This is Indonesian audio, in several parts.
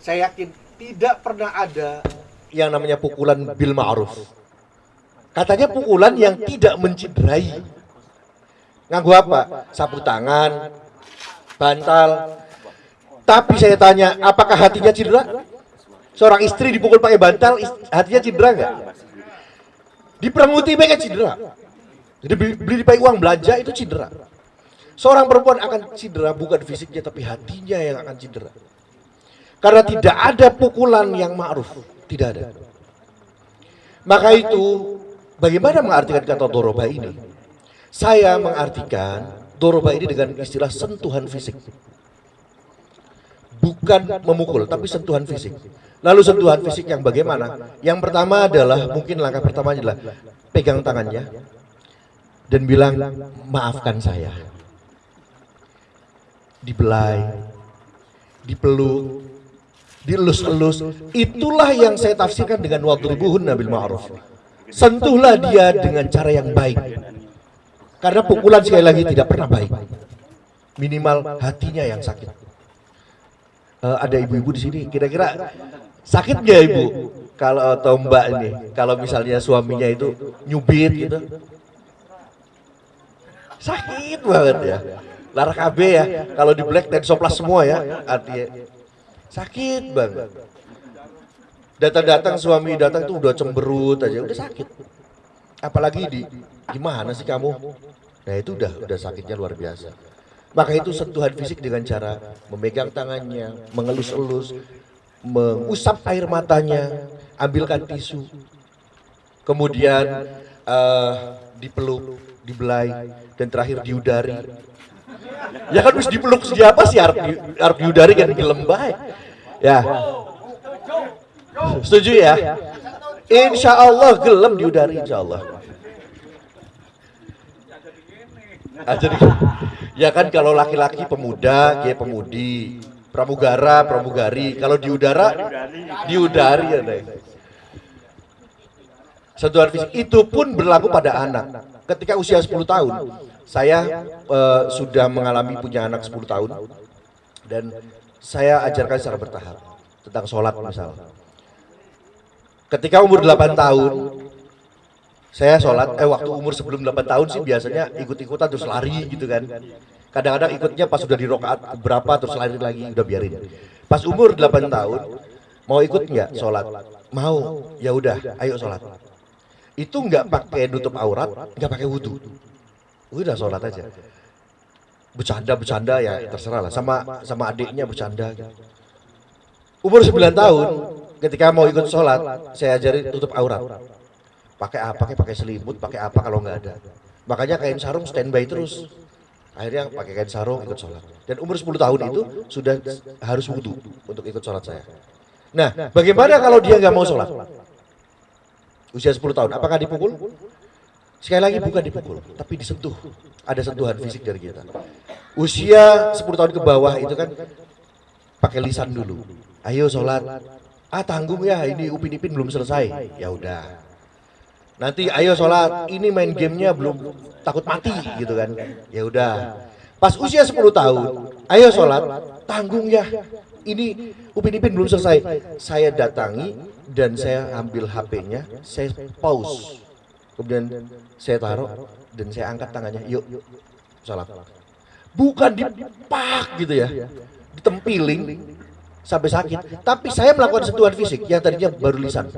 saya yakin tidak pernah ada yang namanya pukulan bil ma'ruf. Katanya pukulan yang tidak menciderai. Nganggu apa? Sapu tangan, bantal. Tapi saya tanya, apakah hatinya cedera? Seorang istri dipukul pakai bantal, hatinya cedera nggak? Di perang mereka cedera. Jadi beli, beli dipakai uang belanja itu cedera. Seorang perempuan akan cedera bukan fisiknya tapi hatinya yang akan cedera. Karena tidak ada pukulan yang ma'ruf, tidak ada. Maka itu bagaimana mengartikan kata doroba ini? Saya mengartikan doroba ini dengan istilah sentuhan fisik. Bukan memukul, tapi sentuhan fisik. Lalu sentuhan fisik yang bagaimana? Yang pertama adalah, mungkin langkah pertama adalah pegang tangannya dan bilang, maafkan saya. Dibelai, dipeluk, dielus-elus. Itulah yang saya tafsirkan dengan wadribuhun nabil ma'ruf. Sentuhlah dia dengan cara yang baik. Karena pukulan sekali lagi tidak pernah baik. Minimal hatinya yang sakit. Uh, ada ibu-ibu di sini, kira-kira sakit nggak ibu? Kalau atau mbak ini, kalau misalnya suaminya itu nyubit gitu, sakit banget ya. Lara KB ya, kalau di black dan soplas semua ya, artinya sakit banget. Datang-datang suami datang tuh udah cemberut aja, udah sakit. Apalagi di gimana sih kamu? Nah itu udah udah sakitnya luar biasa. Maka itu sentuhan fisik dengan cara memegang tangannya, mengelus-elus, mengusap air matanya, ambilkan tisu, kemudian uh, dipeluk, dibelai, dan terakhir diudari. Ya kan harus dipeluk siapa sih di, harus diudari kan dilembah. Ya. Setuju ya? Insya Allah gelem diudari insya Allah. Ah, jadi ya kan kalau laki-laki pemuda, kayak pemudi, pramugara, pramugari. Kalau di udara, di udari ya deh. Fisik itu pun berlaku pada anak. Ketika usia 10 tahun, saya uh, sudah mengalami punya anak 10 tahun dan saya ajarkan secara bertahap tentang sholat misalnya. Ketika umur 8 tahun, saya sholat, eh waktu umur sebelum 8 tahun sih biasanya ikut-ikutan terus lari gitu kan. Kadang-kadang ikutnya pas sudah di rokaat berapa terus lari lagi, udah biarin. Pas umur 8 tahun, mau ikut nggak sholat? Mau, ya udah, ayo sholat. Itu nggak pakai nutup aurat, nggak pakai wudhu. Udah sholat aja. Bercanda-bercanda ya terserah lah, sama sama adiknya bercanda. Umur 9 tahun, ketika mau ikut sholat, saya ajari tutup aurat. Pakai apa? Pakai pakai selimut pakai apa kalau nggak ada? Makanya kain sarung standby terus. Akhirnya pakai kain sarung ikut sholat. Dan umur 10 tahun itu sudah harus wudhu untuk ikut sholat saya. Nah bagaimana kalau dia nggak mau sholat? Usia 10 tahun apakah dipukul sekali lagi bukan dipukul tapi disentuh. Ada sentuhan fisik dari kita. Usia 10 tahun ke bawah itu kan pakai lisan dulu. ayo sholat. ah tanggung ya ini upin ipin belum selesai. Ya udah. Nanti ayo sholat. ini main gamenya belum takut mati gitu kan. ya udah. Pas usia 10 tahun ayo sholat. tanggung ya. Ini upin ipin belum selesai. saya datangi dan saya ambil HP-nya saya pause kemudian saya taruh dan saya angkat tangannya yuk sholat bukan dipak gitu ya ditempiling sampai sakit. Tapi saya melakukan sentuhan fisik yang tadinya baru lisan.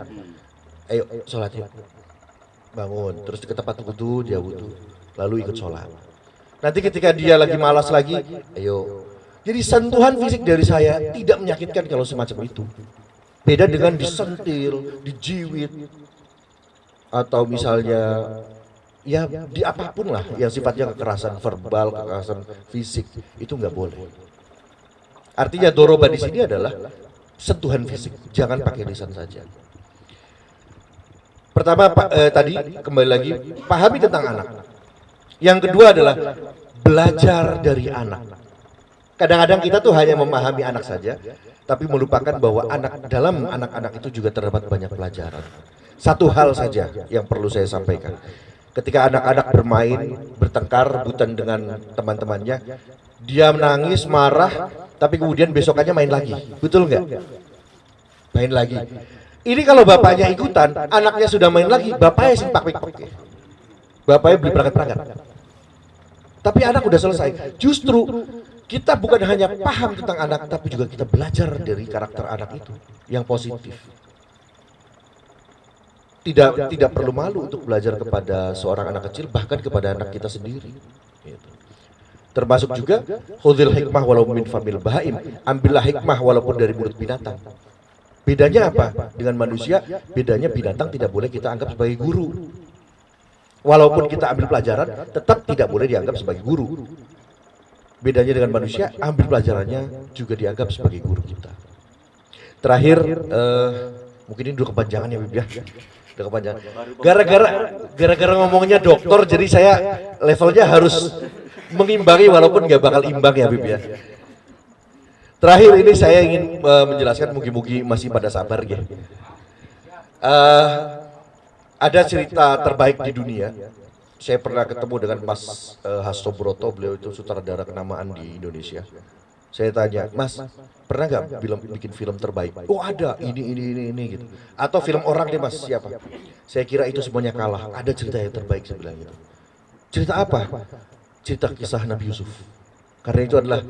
ayo sholat yuk. bangun terus ke tempat wudhu dia wudhu. lalu ikut sholat. nanti ketika dia lagi malas lagi ayo. jadi sentuhan fisik dari saya tidak menyakitkan kalau semacam itu. beda dengan disentil dijiwit atau misalnya ya di apa pun lah yang sifatnya kekerasan verbal kekerasan fisik itu nggak boleh artinya doroba di sini adalah sentuhan fisik jangan pakai lisan saja Pertama Pak eh, tadi kembali lagi pahami tentang anak. Yang kedua adalah belajar dari anak. Kadang-kadang kita tuh hanya memahami anak saja, tapi melupakan bahwa anak dalam anak-anak itu juga terdapat banyak pelajaran. Satu hal saja yang perlu saya sampaikan. Ketika anak-anak bermain, bertengkar, rebutan dengan teman-temannya, dia menangis, marah, tapi kemudian besokannya main lagi. Betul nggak? Main lagi. Ini kalau bapaknya ikutan, anaknya sudah main lagi, bapaknya simpak pik Bapaknya beli perangkat-perangkat. Tapi anak udah selesai. Justru kita bukan hanya paham tentang anak, tapi juga kita belajar dari karakter anak itu yang positif. Tidak tidak perlu malu untuk belajar kepada seorang anak kecil, bahkan kepada anak kita sendiri. Gitu. Termasuk juga khudil hikmah walaupun min famil bahaim. Ambillah hikmah walaupun dari mulut binatang. Bedanya apa? Dengan manusia, bedanya binatang tidak boleh kita anggap sebagai guru. Walaupun kita ambil pelajaran, tetap tidak boleh dianggap sebagai guru. Bedanya dengan manusia, ambil pelajarannya juga dianggap sebagai guru kita. Terakhir, uh, mungkin ini dulu kepanjangan ya Bib ya. Udah kepanjangan. Gara-gara gara-gara ngomongnya dokter, jadi saya levelnya harus mengimbangi walaupun nggak bakal imbang ya Bib ya. Terakhir ini saya ingin uh, menjelaskan mugi-mugi masih pada sabar ya. Uh, ada cerita terbaik di dunia. Saya pernah ketemu dengan Mas uh, Hasto Broto, beliau itu sutradara kenamaan di Indonesia. Saya tanya, Mas, pernah nggak film bikin film terbaik? Oh ada, ini ini ini ini gitu. Atau film orang deh Mas, siapa? Saya kira itu semuanya kalah. Ada cerita yang terbaik saya bilang gitu. Cerita apa? Cerita kisah Nabi Yusuf. Karena itu adalah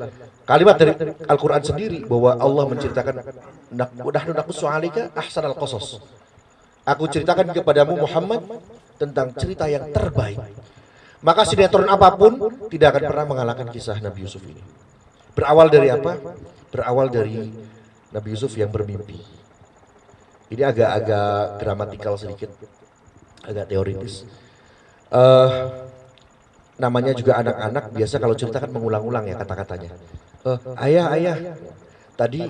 kalimat dari Al-Quran sendiri bahwa Allah menceritakan nahnu naqussu alika ahsanal qasas. Aku ceritakan kepadamu Muhammad tentang cerita yang terbaik. Maka sinetron apa pun tidak akan pernah mengalahkan kisah Nabi Yusuf ini. Berawal dari apa? Berawal dari Nabi Yusuf yang bermimpi. Ini agak-agak dramatikal sedikit, agak teoritis. Uh, namanya juga anak-anak biasa kalau cerita kan mengulang-ulang ya kata-katanya. Uh, ayah, ayah, tadi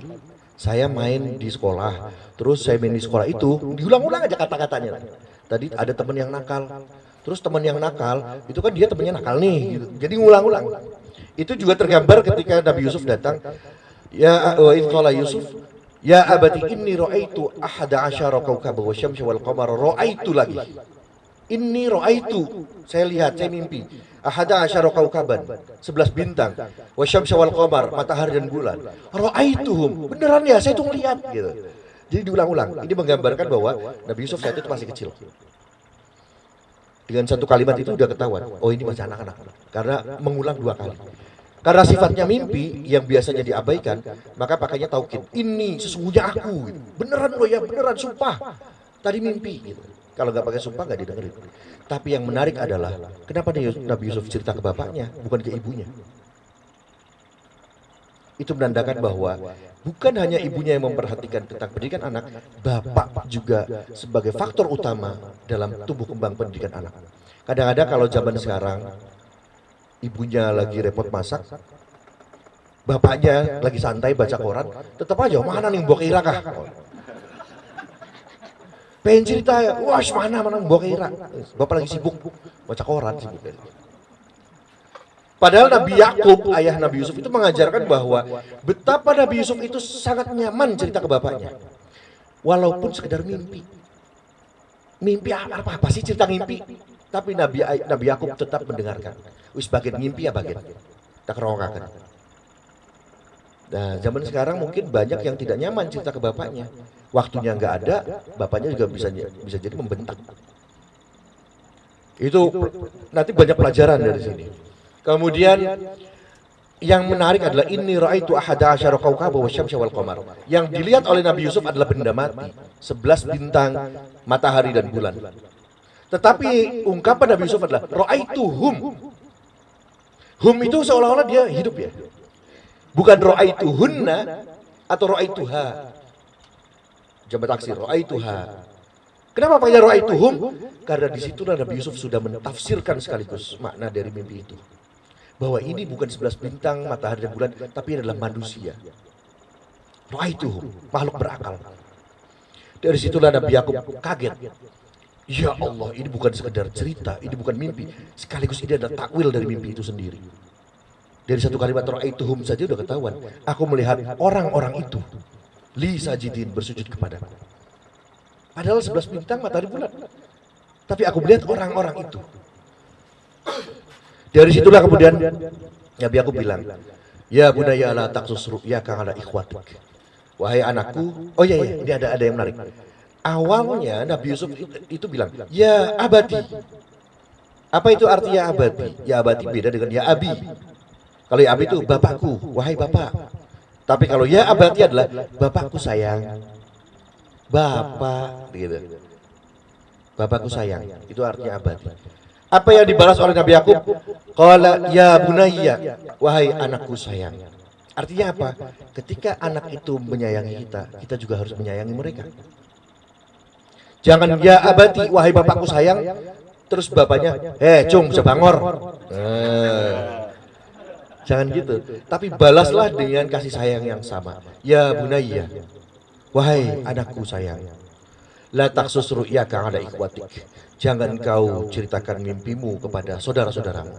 saya main di sekolah, terus saya main di sekolah itu diulang-ulang aja kata-katanya. Tadi ada teman yang nakal, terus teman yang nakal itu kan dia temannya nakal nih, gitu. jadi ngulang-ulang. Itu juga tergambar ketika Nabi Yusuf datang. Ya wa qala Yusuf Ya abati inni ra'aitu ahada asyara kawkaba wa syamsa wal qamara ra'aitu lagi. Inni ra'aitu, saya lihat, saya mimpi ahada asyara kaukaban, sebelas bintang, wasyamsa wal qamar, matahari dan bulan. Ra'aituhum. Beneran ya, saya tuh ngeliat gitu. Jadi diulang-ulang. Ini menggambarkan bahwa Nabi Yusuf saat itu masih kecil. Dengan satu kalimat itu udah ketahuan, oh ini masih anak-anak. Karena mengulang dua kali. Karena sifatnya mimpi yang biasanya diabaikan, maka pakainya taukid. Ini sesungguhnya aku. Beneran loh ya, beneran sumpah. Tadi mimpi gitu. Kalau nggak pakai sumpah nggak didengerin. Tapi yang menarik adalah kenapa Nabi Yusuf cerita ke bapaknya, bukan ke ibunya. Itu menandakan bahwa bukan hanya ibunya yang memperhatikan tentang pendidikan anak, bapak juga sebagai faktor utama dalam tumbuh kembang pendidikan anak. Kadang-kadang kalau zaman sekarang ibunya lagi repot masak, bapaknya lagi santai baca koran, tetap aja mana nih mbok kira kah? Pengen cerita ya, wah mana mana bawa kira. Bapak lagi sibuk baca koran sibuk. Padahal Nabi Yakub, ayah Nabi Yusuf itu mengajarkan bahwa betapa Nabi Yusuf itu sangat nyaman cerita ke bapaknya. Walaupun sekedar mimpi. Mimpi apa, apa, apa sih cerita mimpi? Tapi Nabi Nabi Yakub tetap mendengarkan. Wis bagian mimpi ya bagian. Tak kerongakan. Nah, zaman sekarang mungkin banyak yang tidak nyaman cerita ke bapaknya waktunya nggak ada, bapaknya juga bisa bisa jadi membentak. Itu nanti banyak pelajaran dari sini. Kemudian yang menarik adalah ini raaitu ahada asyara kaukaba wa syamsa wal qamar. Yang dilihat oleh Nabi Yusuf adalah benda mati, sebelas bintang, matahari dan bulan. Tetapi ungkapan Nabi Yusuf adalah raaitu hum. Hum itu seolah-olah dia hidup ya. Bukan raaitu hunna atau ra'aituha jabat taksir ra'aituha kenapa pakai ra'aituhum karena di situlah Nabi Yusuf sudah mentafsirkan sekaligus makna dari mimpi itu. Bahwa ini bukan sebelas bintang matahari dan bulan tapi adalah manusia. Ra'aituhum makhluk berakal. Dari situlah Nabi Yakub kaget Ya Allah, ini bukan sekedar cerita, ini bukan mimpi. Sekaligus ini adalah takwil dari mimpi itu sendiri. Dari satu kalimat ra'aituhum saja udah ketahuan. Aku melihat orang-orang itu li sajidin bersujud kepadaku. Padahal sebelas bintang matahari bulan. Tapi aku melihat orang-orang itu. Dari situlah kemudian Nabi aku bilang, Ya bunaya la taksus ru'yaka ala ikhwatik. wahai anakku. Oh iya iya, ini ada ada yang menarik. Awalnya Nabi Yusuf itu, bilang, ya abadi. Apa itu artinya abadi? Ya abadi beda dengan ya abi. Kalau ya abi itu bapakku, wahai bapak. Tapi kalau ya abadi adalah bapakku sayang. Bapak, gitu. Bapakku sayang, itu artinya abadi. Apa yang dibalas oleh Nabi Yakub? Qala ya bunayya, wahai anakku sayang. Artinya apa? Ketika anak itu menyayangi kita, kita juga harus menyayangi mereka. Jangan ya abadi, wahai bapakku sayang, terus bapaknya, eh cung, sebangor. Eh, jangan gitu. Tapi balaslah dengan kasih sayang yang sama. Ya bunayya, wahai anakku sayang. La taksus ru'yaka ada ikwatik. Jangan kau ceritakan mimpimu kepada saudara-saudaramu.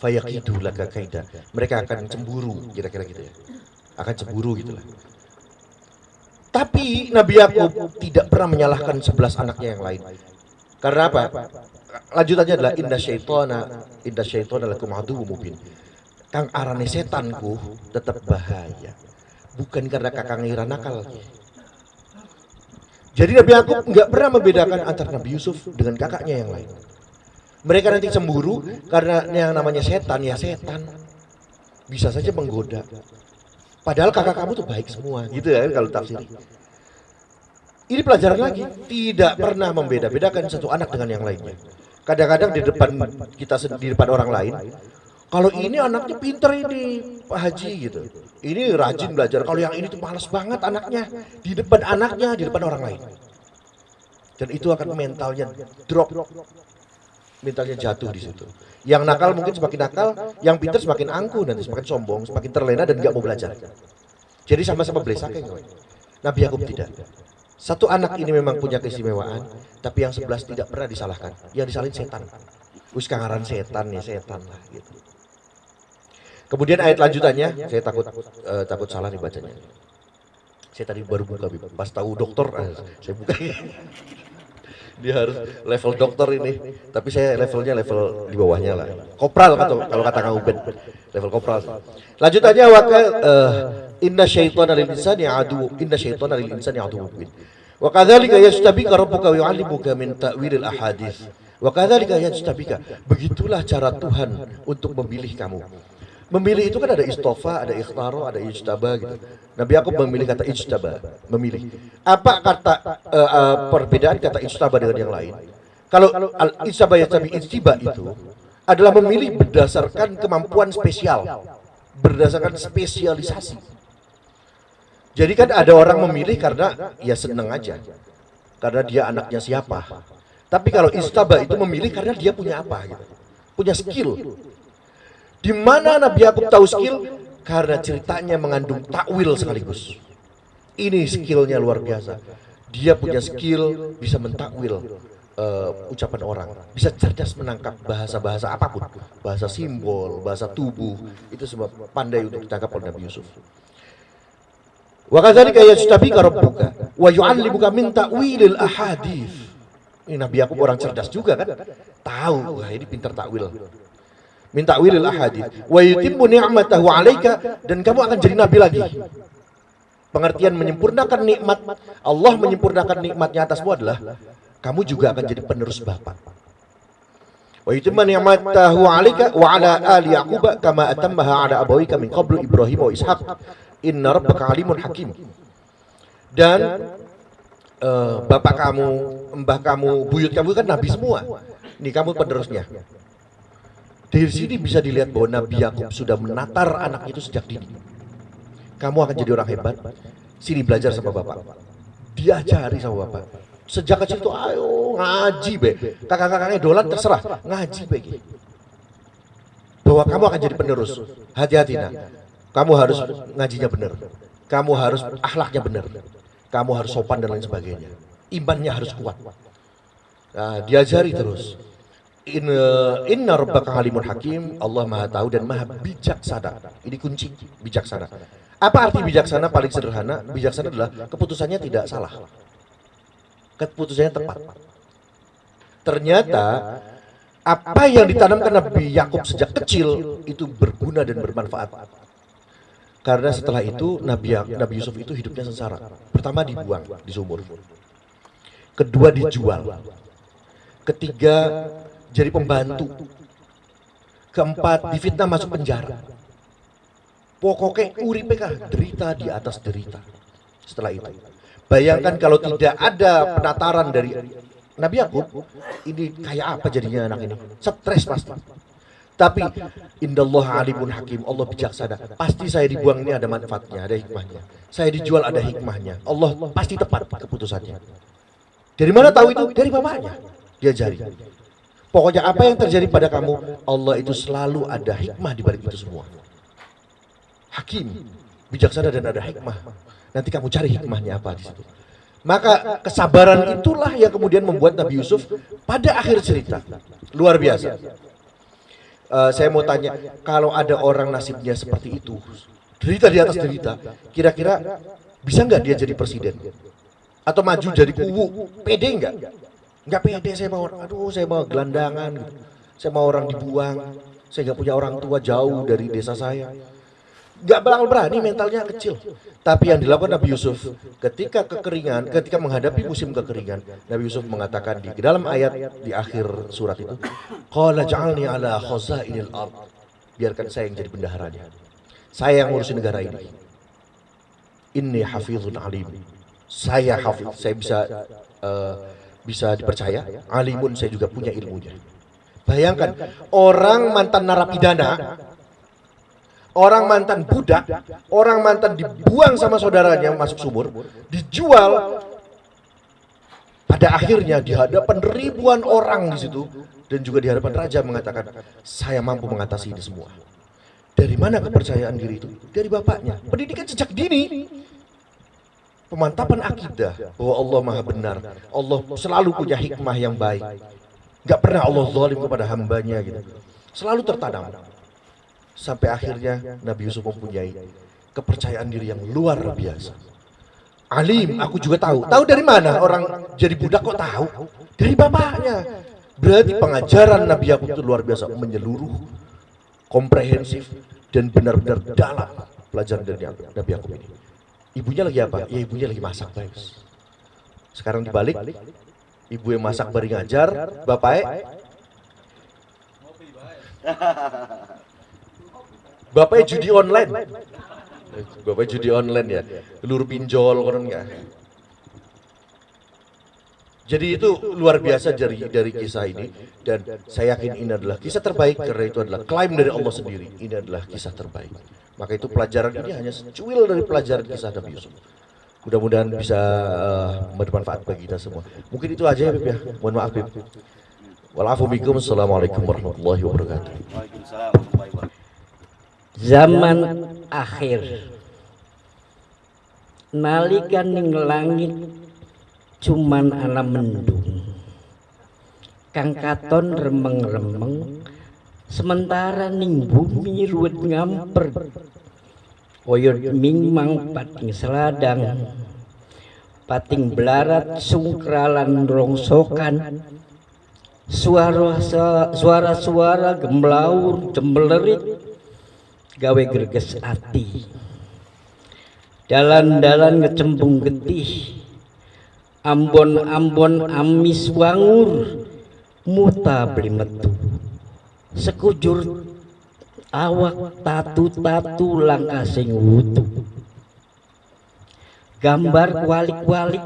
Fayakidu laka kaida. Mereka akan cemburu, kira-kira gitu ya. Akan cemburu gitulah. Tapi Nabi Yakub tidak pernah menyalahkan sebelas anaknya yang lain. Karena apa? Lanjutannya adalah indah syaitona, indah syaitona lakum aduwwu mubin. Kang arane setanku tetap bahaya. Bukan karena kakang ngira nakal. Jadi Nabi Yakub nggak pernah membedakan antara Nabi Yusuf dengan kakaknya yang lain. Mereka nanti cemburu karena yang namanya setan ya setan. Bisa saja menggoda. Padahal kakak kamu tuh baik semua, gitu ya kalau tafsir. Ini pelajaran lagi, tidak pernah membeda-bedakan satu anak dengan yang lainnya. Kadang-kadang di depan kita di depan orang lain, kalau ini anaknya pinter ini Pak Haji gitu. Ini rajin belajar. Kalau yang ini tuh malas banget anaknya di depan anaknya, di depan orang lain. Dan itu akan mentalnya drop. Mentalnya jatuh di situ. Yang nakal mungkin semakin nakal, yang pinter semakin angkuh nanti semakin sombong, semakin terlena dan nggak mau belajar. Jadi sama-sama belesaknya. Nabi Yakub tidak. Satu anak ini memang punya keistimewaan, tapi yang sebelas tidak pernah disalahkan. Yang disalahin setan. Wis kangaran setan ya setan lah gitu. Kemudian ayat lanjutannya, saya takut uh, takut salah nih bacanya. Saya tadi baru buka, pas tahu dokter, uh, saya buka. Dia harus level dokter ini, tapi saya levelnya level di bawahnya lah. Kopral atau kalau kata Kang Ubed, level kopral. Lanjutannya waka uh, inna syaitana lil insani adu inna syaitana lil insani adu mubin. Wa kadzalika yastabika rabbuka wa yu'allimuka min ta'wilil ahadits. Wa kadzalika yastabika. Begitulah cara Tuhan untuk memilih kamu. Memilih itu kan ada istofa, ada ikhtaro, ada ijtaba gitu. Nabi Yakub memilih kata ijtaba, memilih. Apa kata uh, uh, perbedaan kata ijtaba dengan yang lain? Kalau al ijtaba yastabi ijtiba itu adalah memilih berdasarkan kemampuan spesial, berdasarkan spesialisasi. Jadi kan ada orang memilih karena ya seneng aja, karena dia anaknya siapa. Tapi kalau istaba itu memilih karena dia punya apa gitu, punya skill, di mana Nabi Yakub tahu skill? Karena ceritanya mengandung takwil sekaligus. Ini skillnya luar biasa. Dia punya skill bisa mentakwil uh, ucapan orang, bisa cerdas menangkap bahasa-bahasa apa pun, bahasa simbol, bahasa tubuh, itu semua pandai untuk ditangkap oleh Nabi Yusuf. Wa kadzalika yastabika rabbuka wa yu'allimuka min ta'wilil ahadits. Ini Nabi Yakub orang cerdas juga kan? Tahu, wah ini pintar takwil minta wilil ahadith wa yutimmu ni'matahu 'alaika. Dan kamu akan jadi nabi lagi. Pengertian menyempurnakan nikmat. Allah menyempurnakan nikmatnya atasmu adalah kamu juga akan jadi penerus bapak. Wa yutimmu ni'matahu 'alaika wa 'ala ali yaqub kama atammaha 'ala abawika min qablu ibrahim wa ishaq. Inna rabbaka alimun hakim. Dan uh, bapak kamu, mbah kamu, buyut kamu kan nabi semua. Nih kamu penerusnya. Dari sini bisa dilihat bahwa Nabi Yakub sudah menatar anak itu sejak dini. Kamu akan jadi orang hebat. Sini belajar sama bapak. Diajari sama bapak. Sejak kecil itu ayo ngaji be. Kakak-kakaknya dolan terserah ngaji be. Bahwa kamu akan jadi penerus. Hati-hati nah. Kamu harus ngajinya benar. Kamu harus akhlaknya benar. Kamu harus sopan dan lain sebagainya. Imannya harus kuat. Nah, diajari terus. In, inna rabbaka halimun hakim, Allah maha tahu dan maha bijaksana. Ini kunci, bijaksana. Apa arti bijaksana paling sederhana? Bijaksana adalah keputusannya tidak salah. Keputusannya tepat. Ternyata apa yang ditanamkan Nabi Yakub sejak kecil itu berguna dan bermanfaat. Karena setelah itu Nabi Nabi Yusuf itu hidupnya sengsara. Pertama dibuang di sumur. Kedua dijual. Ketiga jadi pembantu. Keempat difitnah masuk penjara. Pokoknya uripe derita di atas derita. Setelah itu. Bayangkan kalau tidak ada penataran dari Nabi Yakub, ini kayak apa jadinya anak ini? Stres pasti. Tapi indallah alimun hakim, Allah bijaksana. Pasti saya dibuang ini ada manfaatnya, ada hikmahnya. Saya dijual ada hikmahnya. Allah pasti tepat keputusannya. Dari mana tahu itu? Dari bapaknya. Diajari. Pokoknya apa yang terjadi pada kamu, Allah itu selalu ada hikmah di balik itu semua. Hakim, bijaksana dan ada hikmah. Nanti kamu cari hikmahnya apa di situ. Maka kesabaran itulah yang kemudian membuat Nabi Yusuf pada akhir cerita. Luar biasa. Uh, saya mau tanya, kalau ada orang nasibnya seperti itu, derita di atas derita, kira-kira bisa nggak dia jadi presiden? Atau maju jadi kubu? Pede nggak? Nggak pede, saya mau, aduh saya mau gelandangan, saya mau orang dibuang, saya nggak punya orang tua jauh dari desa saya. Gak bakal berani mentalnya kecil. Tapi yang dilakukan Nabi Yusuf ketika kekeringan, ketika menghadapi musim kekeringan, Nabi Yusuf mengatakan di dalam ayat di akhir surat itu, Qala ja'alni ala khazainil ard. Biarkan saya yang jadi bendaharanya. Saya yang ngurusin negara ini. Inni hafizun alim. Saya hafiz, saya bisa uh, bisa dipercaya. Alimun saya juga punya ilmunya. Bayangkan orang mantan narapidana orang mantan budak, orang mantan dibuang sama saudaranya masuk sumur, dijual. Pada akhirnya di hadapan ribuan orang di situ dan juga di hadapan raja mengatakan, saya mampu mengatasi ini semua. Dari mana kepercayaan diri itu? Dari bapaknya. Pendidikan sejak dini. Pemantapan akidah bahwa Allah maha benar. Allah selalu punya hikmah yang baik. Gak pernah Allah zalim kepada hambanya gitu. Selalu tertanam sampai akhirnya Nabi Yusuf mempunyai kepercayaan diri yang luar biasa. Alim, aku juga tahu. Tahu dari mana orang jadi budak kok tahu? Dari bapaknya. Berarti pengajaran Nabi Yakub itu luar biasa, menyeluruh, komprehensif, dan benar-benar dalam pelajaran dari Nabi Yakub ini. Ibunya lagi apa? Ya ibunya lagi masak, guys. Sekarang dibalik, ibu yang masak bari ngajar, bapaknya Bapaknya judi online. Bapaknya judi online ya. Lur pinjol kan enggak. Jadi itu luar biasa dari dari kisah ini dan saya yakin ini adalah kisah terbaik karena itu adalah klaim dari Allah sendiri. Ini adalah kisah terbaik. Maka itu pelajaran ini hanya secuil dari pelajaran kisah Nabi Yusuf. Mudah-mudahan bisa uh, bermanfaat bagi kita semua. Mungkin itu aja ya Bib ya. Mohon maaf Bib. Walafubikum. Assalamualaikum warahmatullahi wabarakatuh. Zaman akhir nalikan ning langit cuman ana mendung kang katon remeng-remeng sementara ning bumi ruwet ngamper. Oyot ming pating seladang. Pating belarat sungkralan rongsokan. Suara suara suara gemlaur jembelerit gawe greges ati. Dalan-dalan ngecembung getih. Ambon-ambon amis wangur. Muta beli metu sekujur awak tatu-tatu langkah sing wutu. Gambar kualik-kualik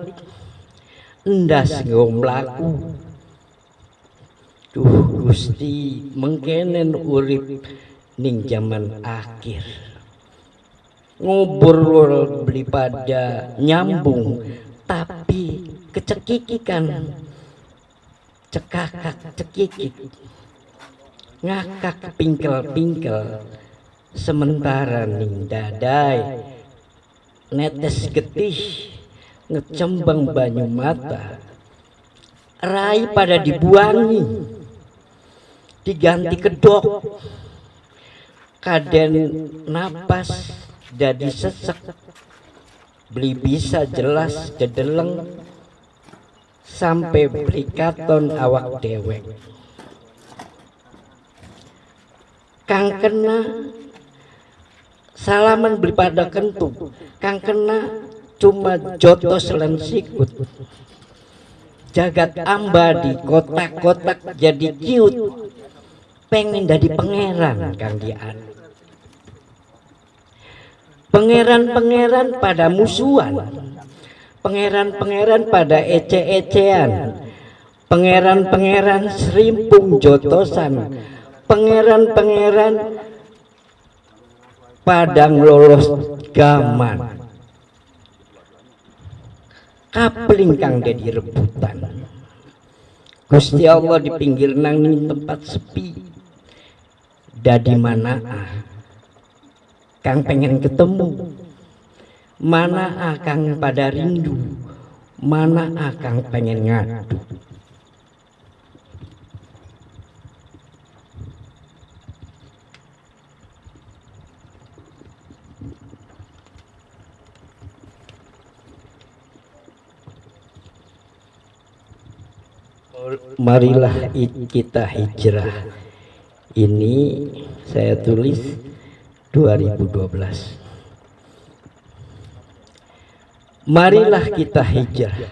endas ngomlaku Duh Gusti mengkenen urip ning zaman akhir. Ngobrol beli pada nyambung tapi kecekikikan cekakak cekikik ngakak pingkel-pingkel. Sementara ning dadai netes getih ngecembang banyu mata. Rai pada dibuangi diganti kedok. Kaden napas jadi sesek beli bisa jelas jedeleng sampai beli katon awak dewek kang kena salaman beli pada kentu kang kena cuma joto selen sikut. Jagat amba di kotak-kotak jadi ciut pengen jadi pangeran kang dian. Pangeran-pangeran pada musuhan. Pangeran-pangeran pada ece-ecean. Pangeran-pangeran serimpung jotosan pangeran-pangeran padang lolos gaman. Kapling kang dedi rebutan. Gusti Allah di pinggir nang tempat sepi. Dadi mana ah kang pengen ketemu. Mana akang pada rindu. Mana akang pengen ngadu marilah kita hijrah. Ini saya tulis 2012 marilah kita hijrah.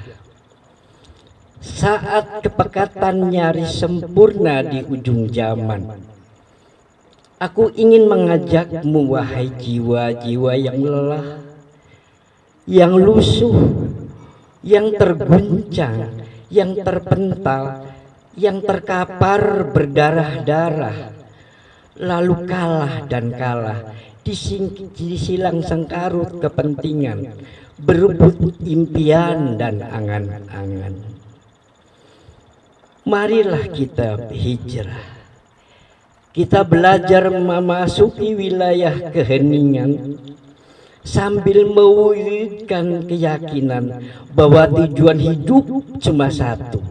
Saat kepekatan nyaris sempurna di ujung zaman aku ingin mengajakmu wahai jiwa-jiwa yang lelah yang lusuh yang terguncang yang terpental, yang terkapar berdarah-darah, lalu kalah dan kalah, disilang sengkarut kepentingan, berebut impian dan angan-angan. Marilah kita hijrah. Kita belajar memasuki wilayah keheningan sambil mewujudkan keyakinan bahwa tujuan hidup cuma satu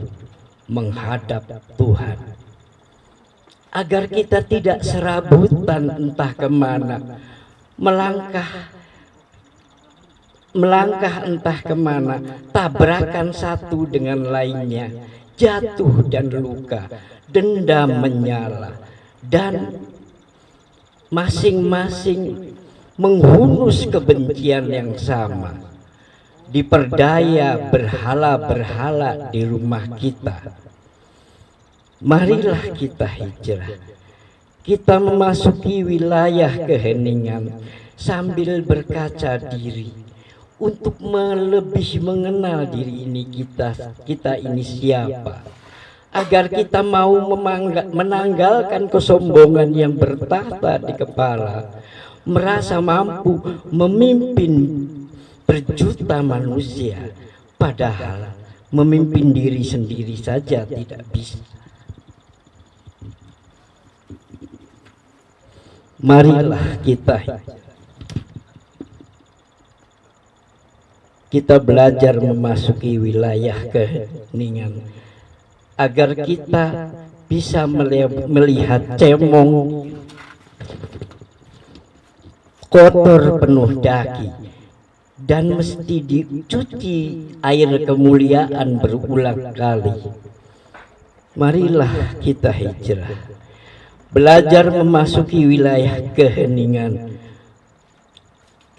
menghadap Tuhan. Agar kita tidak serabutan entah ke mana melangkah melangkah entah ke mana tabrakan satu dengan lainnya jatuh dan luka dendam menyala dan masing-masing menghunus kebencian yang sama diperdaya berhala-berhala di rumah kita. Marilah kita hijrah. Kita memasuki wilayah keheningan sambil berkaca diri untuk lebih mengenal diri ini kita kita ini siapa. Agar kita mau menanggalkan kesombongan yang bertahta di kepala merasa mampu memimpin berjuta manusia padahal memimpin diri sendiri saja tidak bisa. Marilah kita kita belajar memasuki wilayah keheningan agar kita bisa melihat cemong kotor penuh daki dan mesti dicuci air kemuliaan berulang kali. marilah kita hijrah. belajar memasuki wilayah keheningan.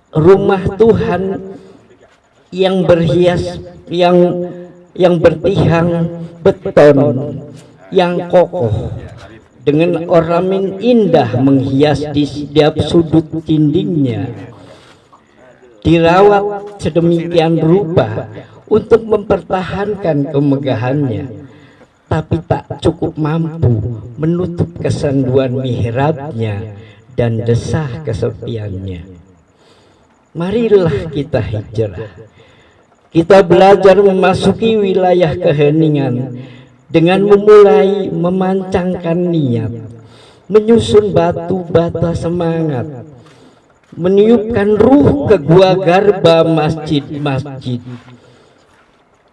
Rumah Tuhan yang berhias yang yang bertihang beton yang kokoh dengan ornamen indah menghias di setiap sudut dindingnya. Dirawat sedemikian rupa untuk mempertahankan kemegahannya. Tapi tak cukup mampu menutup kesenduan mihrabnya dan desah kesepiannya. Marilah kita hijrah. Kita belajar memasuki wilayah keheningan dengan memulai memancangkan niat menyusun batu bata semangat meniupkan ruh ke gua garba masjid-masjid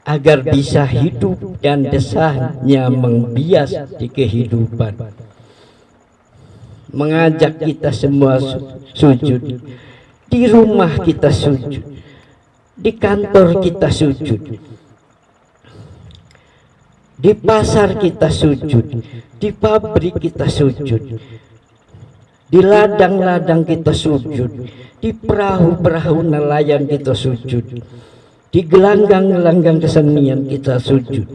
agar bisa hidup dan desahnya membias di kehidupan. Mengajak kita semua sujud. Di rumah kita sujud. Di kantor kita sujud di pasar kita sujud, di pabrik kita sujud, di ladang-ladang kita sujud di perahu-perahu nelayan kita sujud di gelanggang-gelanggang kesenian kita sujud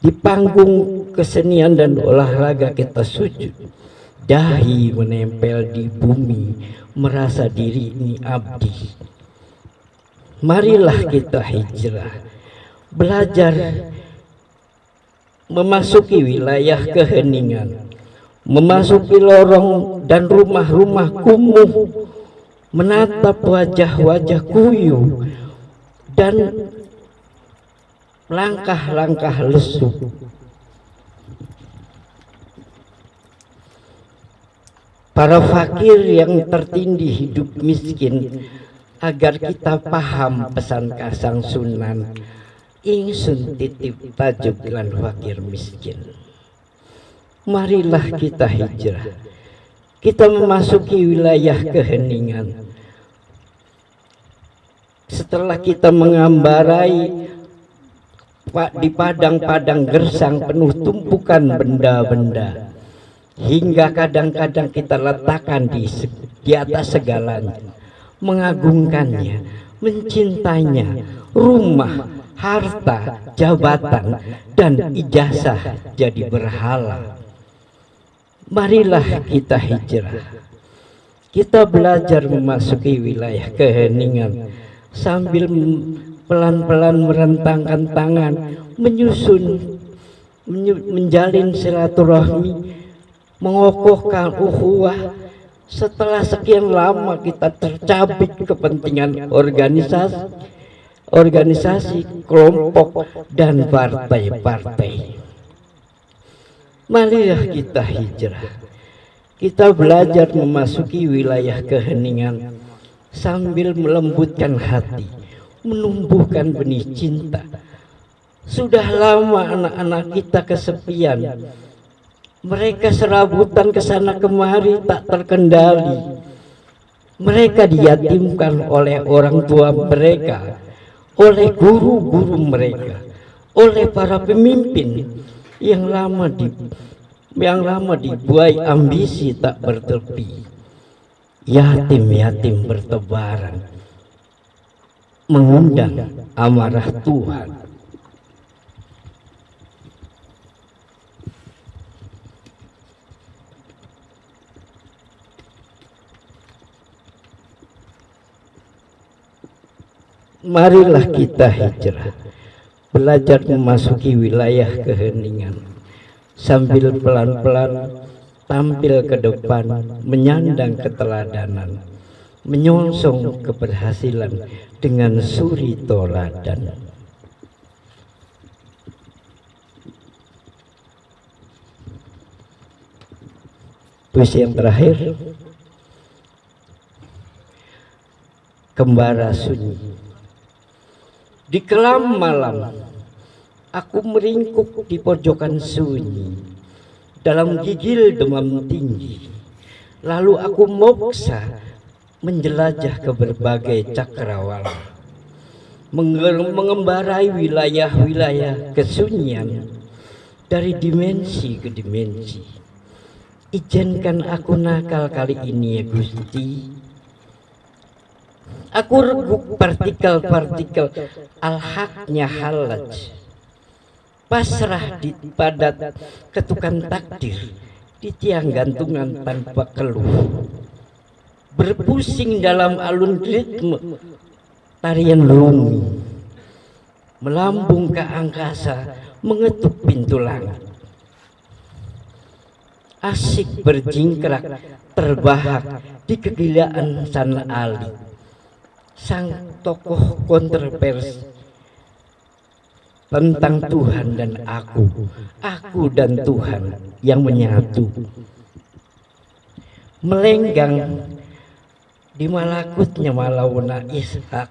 di panggung kesenian dan olahraga kita sujud. Dahi menempel di bumi merasa diri ini abdi. Marilah kita hijrah belajar memasuki wilayah keheningan memasuki lorong dan rumah-rumah kumuh menatap wajah-wajah kuyuh dan langkah-langkah lesu. Para fakir yang tertindih hidup miskin agar kita paham pesan kasang sunan ingsun titip tajuk lan fakir miskin. Marilah kita hijrah. Kita memasuki wilayah keheningan. Setelah kita mengambarai di padang-padang gersang penuh tumpukan benda-benda hingga kadang-kadang kita letakkan di, di atas segalanya mengagungkannya mencintainya rumah harta jabatan dan ijazah jadi berhala. Marilah kita hijrah. Kita belajar memasuki wilayah keheningan sambil pelan-pelan merentangkan tangan menyusun menjalin silaturahmi mengokohkan uhuwah setelah sekian lama kita tercabik kepentingan organisasi organisasi kelompok dan partai-partai. Marilah kita hijrah. Kita belajar memasuki wilayah keheningan sambil melembutkan hati menumbuhkan benih cinta. Sudah lama anak-anak kita kesepian. Mereka serabutan ke sana kemari tak terkendali. Mereka diyatimkan oleh orang tua mereka oleh guru-guru mereka oleh para pemimpin yang lama di yang lama dibuai ambisi tak bertepi. Yatim-yatim bertebaran mengundang amarah Tuhan marilah kita hijrah. Belajar memasuki wilayah keheningan. Sambil pelan-pelan tampil ke depan menyandang keteladanan menyongsong keberhasilan dengan suri toladan. Puisi yang terakhir. Kembara sunyi di kelam malam, aku meringkuk di pojokan sunyi, dalam gigil demam tinggi. Lalu aku moksa menjelajah ke berbagai cakrawala, mengembarai wilayah-wilayah kesunyian dari dimensi ke dimensi. Izinkan aku nakal kali ini ya Gusti Aku reguk partikel-partikel al-haknya halaj. Pasrah di padat ketukan takdir di tiang gantungan tanpa keluh. Berpusing dalam alun ritme tarian lumi. Melambung ke angkasa mengetuk pintu langit. Asik berjingkrak terbahak di kegilaan sana ali sang tokoh kontroversi tentang Tuhan dan aku, aku dan Tuhan yang menyatu. Melenggang di malakutnya malawuna Ishak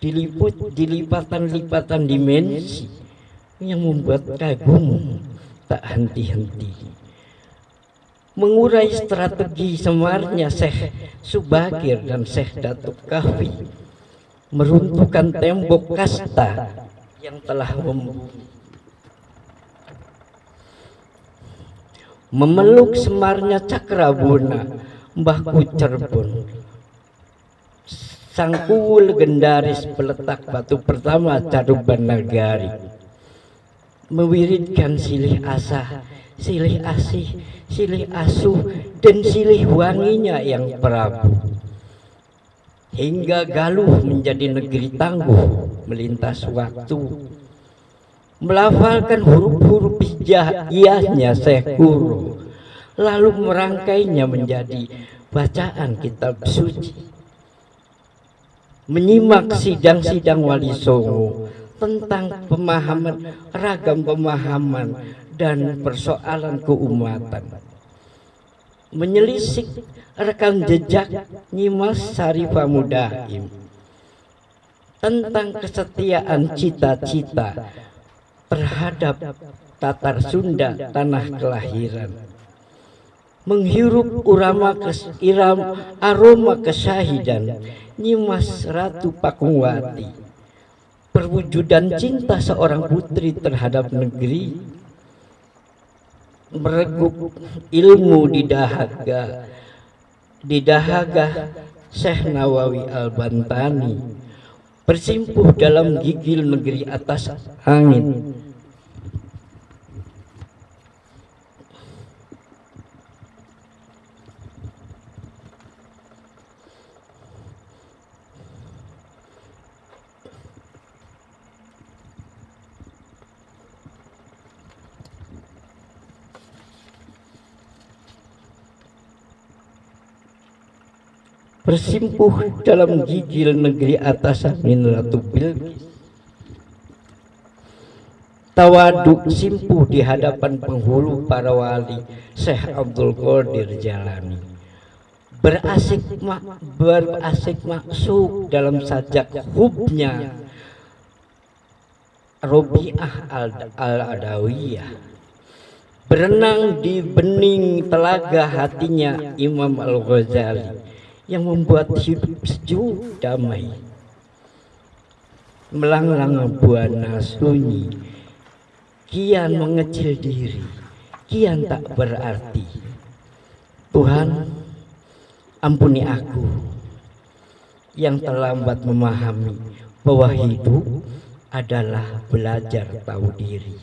diliput dilipatan-lipatan dimensi yang membuat kagum tak henti-henti mengurai strategi semarnya Syekh Subakir dan Syekh Datuk Kahfi. Meruntuhkan tembok kasta yang telah memeluk semarnya cakrabuna mbahku cerbon sang kuwu legendaris peletak batu pertama caruban nagari. Mewiridkan silih asa silih asih silih asuh dan silih wanginya yang prabu. Hingga Galuh menjadi negeri tangguh melintas waktu. Melafalkan huruf-huruf hijaiyahnya Guru lalu merangkainya menjadi bacaan kitab suci. Menyimak sidang-sidang wali songo tentang pemahaman ragam pemahaman dan persoalan keumatan. Menyelisik rekam jejak Nyimas Sarifah Mudaim tentang kesetiaan cita-cita terhadap Tatar Sunda tanah kelahiran. Menghirup urama kes, iram, aroma kesahidan Nyimas Ratu Pakungwati perwujudan cinta seorang putri terhadap negeri meregup ilmu di dahaga. Di dahaga Syekh Nawawi Al-Bantani bersimpuh dalam gigil negeri atas angin bersimpuh dalam gigil negeri atas min Ratu Bilqis tawaduk simpuh di hadapan penghulu para wali Syekh Abdul Qadir Jalani. Berasik mak, berasik maksud dalam sajak hubnya Robiah al-Adawiyah. Berenang di bening telaga hatinya Imam Al-Ghazali yang membuat hidup sejuk damai melanglang buana sunyi. Kian mengecil diri. Kian tak berarti. Tuhan ampuni aku yang terlambat memahami bahwa hidup adalah belajar tahu diri.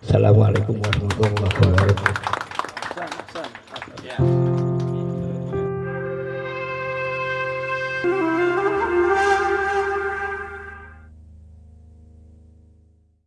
Assalamualaikum warahmatullahi wabarakatuh